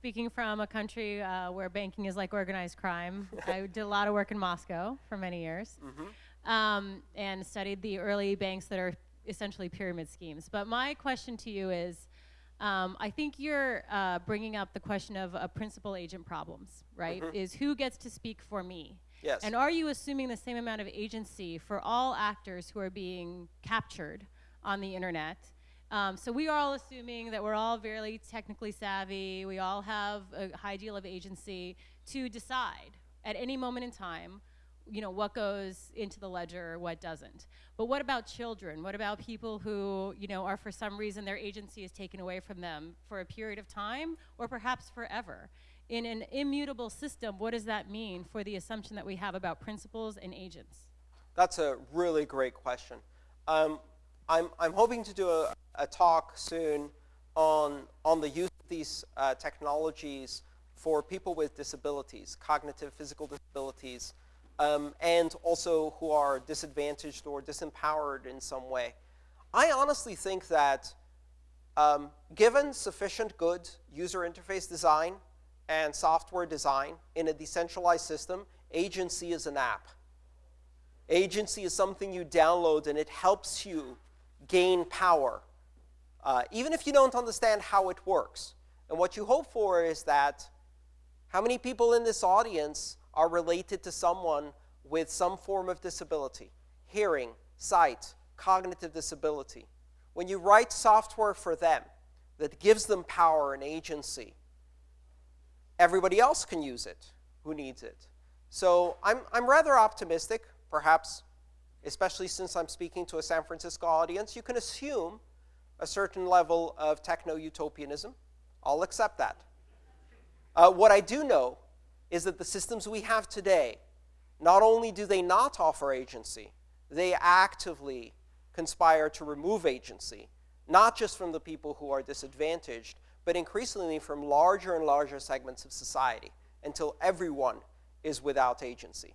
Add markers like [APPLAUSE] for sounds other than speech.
Speaking from a country uh, where banking is like organized crime, I [LAUGHS] did a lot of work in Moscow for many years Mm-hmm. um, and studied the early banks that are essentially pyramid schemes. But my question to you is um, I think you're uh, bringing up the question of uh, principal agent problems, right? Is who gets to speak for me? Yes. And are you assuming the same amount of agency for all actors who are being captured on the internet? Um, so we are all assuming that we're all very technically savvy. We all have a high deal of agency to decide at any moment in time, you know, what goes into the ledger, or what doesn't. But what about children? What about people who, you know, are for some reason their agency is taken away from them for a period of time or perhaps forever? In an immutable system, what does that mean for the assumption that we have about principals and agents? That's a really great question. Um, I'm, I'm hoping to do a, a talk soon on, on the use of these uh, technologies for people with disabilities, cognitive, physical disabilities, um, and also who are disadvantaged or disempowered in some way. I honestly think that um, given sufficient good user interface design and software design in a decentralized system, agency is an app. Agency is something you download and it helps you gain power, uh, even if you don't understand how it works. And what you hope for is that how many people in this audience are related to someone with some form of disability, hearing, sight, cognitive disability. When you write software for them that gives them power and agency, everybody else can use it who needs it. So I'm, I'm rather optimistic, perhaps, especially since I'm speaking to a San Francisco audience. You can assume a certain level of techno-utopianism. I'll accept that. Uh, what I do know is that the systems we have today, not only do they not offer agency, they actively conspire to remove agency, not just from the people who are disadvantaged, but increasingly from larger and larger segments of society until everyone is without agency.